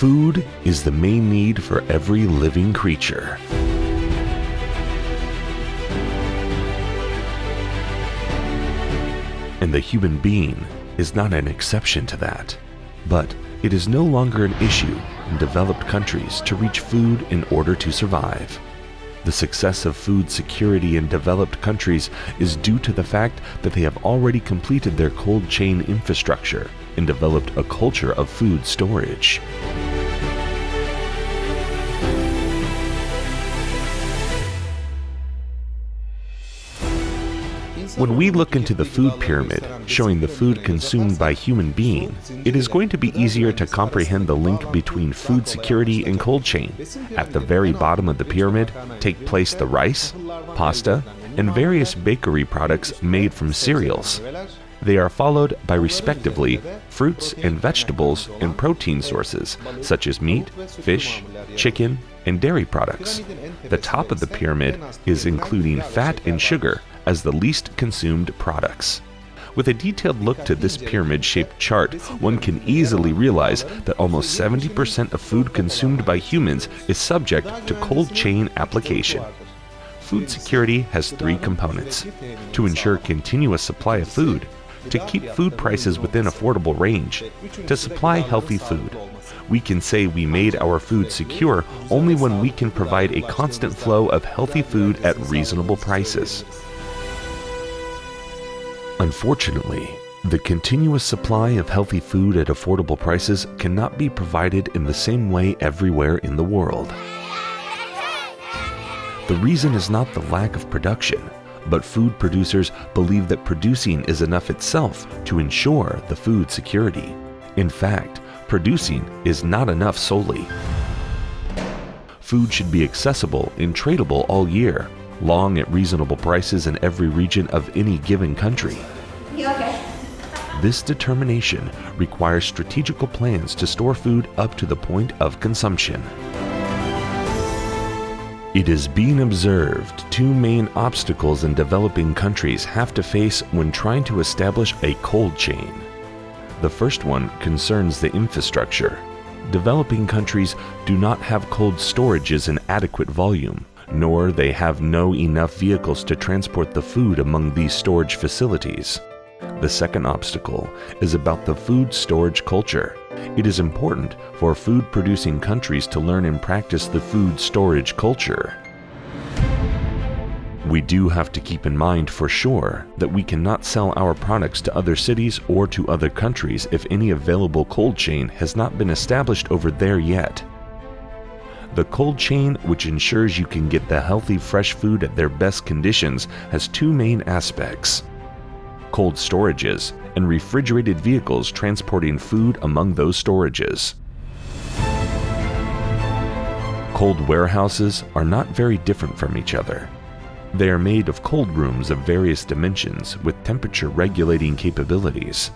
Food is the main need for every living creature. And the human being is not an exception to that. But it is no longer an issue in developed countries to reach food in order to survive. The success of food security in developed countries is due to the fact that they have already completed their cold chain infrastructure and developed a culture of food storage. When we look into the food pyramid, showing the food consumed by human being, it is going to be easier to comprehend the link between food security and cold chain. At the very bottom of the pyramid take place the rice, pasta, and various bakery products made from cereals. They are followed by respectively fruits and vegetables and protein sources such as meat, fish, chicken, and dairy products. The top of the pyramid is including fat and sugar as the least consumed products. With a detailed look to this pyramid shaped chart, one can easily realize that almost 70% of food consumed by humans is subject to cold chain application. Food security has three components to ensure continuous supply of food, to keep food prices within affordable range, to supply healthy food. We can say we made our food secure only when we can provide a constant flow of healthy food at reasonable prices. Unfortunately, the continuous supply of healthy food at affordable prices cannot be provided in the same way everywhere in the world. The reason is not the lack of production, but food producers believe that producing is enough itself to ensure the food security. In fact, producing is not enough solely. Food should be accessible and tradable all year, long at reasonable prices in every region of any given country. Okay. This determination requires strategical plans to store food up to the point of consumption. It is being observed two main obstacles in developing countries have to face when trying to establish a cold chain. The first one concerns the infrastructure. Developing countries do not have cold storages in adequate volume, nor they have no enough vehicles to transport the food among these storage facilities. The second obstacle is about the food storage culture. It is important for food producing countries to learn and practice the food storage culture. We do have to keep in mind for sure that we cannot sell our products to other cities or to other countries if any available cold chain has not been established over there yet. The cold chain, which ensures you can get the healthy fresh food at their best conditions, has two main aspects cold storages, and refrigerated vehicles transporting food among those storages. Cold warehouses are not very different from each other. They are made of cold rooms of various dimensions with temperature regulating capabilities.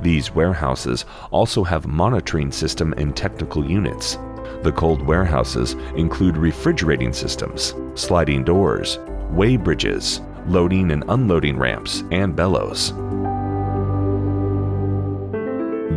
These warehouses also have monitoring system and technical units. The cold warehouses include refrigerating systems, sliding doors, weigh bridges, loading and unloading ramps, and bellows.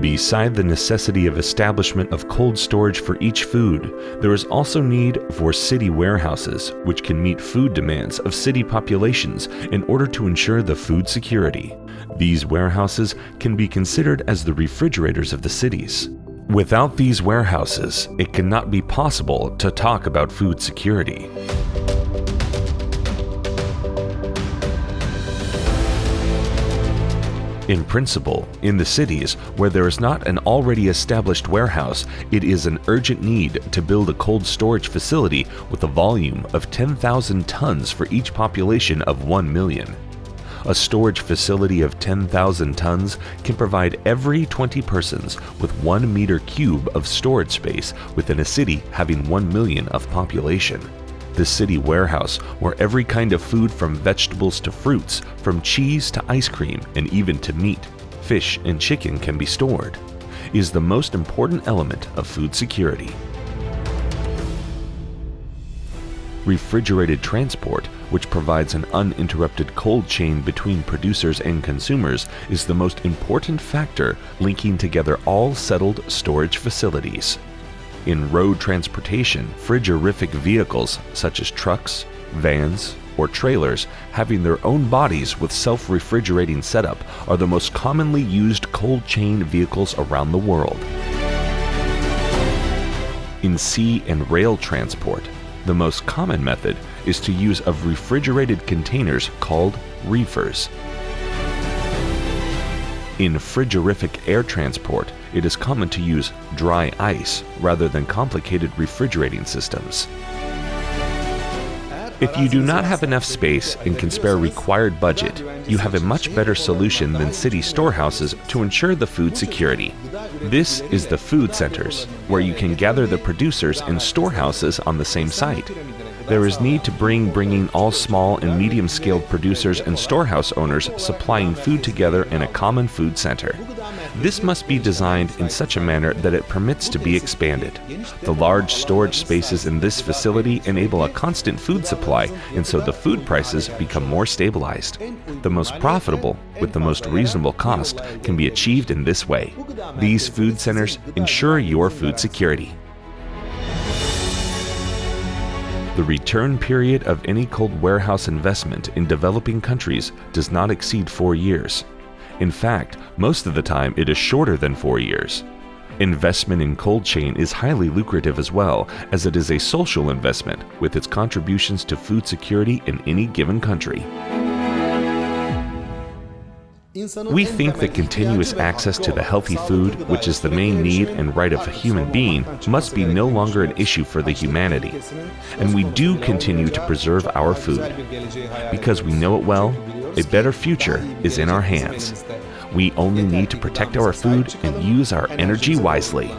Beside the necessity of establishment of cold storage for each food, there is also need for city warehouses which can meet food demands of city populations in order to ensure the food security. These warehouses can be considered as the refrigerators of the cities. Without these warehouses, it cannot be possible to talk about food security. In principle, in the cities where there is not an already established warehouse, it is an urgent need to build a cold storage facility with a volume of 10,000 tons for each population of 1 million. A storage facility of 10,000 tons can provide every 20 persons with 1 meter cube of storage space within a city having 1 million of population the city warehouse where every kind of food from vegetables to fruits, from cheese to ice cream, and even to meat, fish, and chicken can be stored, is the most important element of food security. Refrigerated transport, which provides an uninterrupted cold chain between producers and consumers, is the most important factor linking together all settled storage facilities. In road transportation, frigorific vehicles such as trucks, vans, or trailers having their own bodies with self-refrigerating setup are the most commonly used cold chain vehicles around the world. In sea and rail transport, the most common method is to use of refrigerated containers called reefers. In frigorific air transport, it is common to use dry ice rather than complicated refrigerating systems. If you do not have enough space and can spare required budget, you have a much better solution than city storehouses to ensure the food security. This is the food centers, where you can gather the producers and storehouses on the same site. There is need to bring bringing all small and medium scaled producers and storehouse owners supplying food together in a common food center. This must be designed in such a manner that it permits to be expanded. The large storage spaces in this facility enable a constant food supply, and so the food prices become more stabilized. The most profitable, with the most reasonable cost, can be achieved in this way. These food centers ensure your food security. The return period of any cold warehouse investment in developing countries does not exceed four years. In fact, most of the time it is shorter than four years. Investment in cold chain is highly lucrative as well, as it is a social investment with its contributions to food security in any given country. We think that continuous access to the healthy food, which is the main need and right of a human being, must be no longer an issue for the humanity. And we do continue to preserve our food. Because we know it well, a better future is in our hands. We only need to protect our food and use our energy wisely.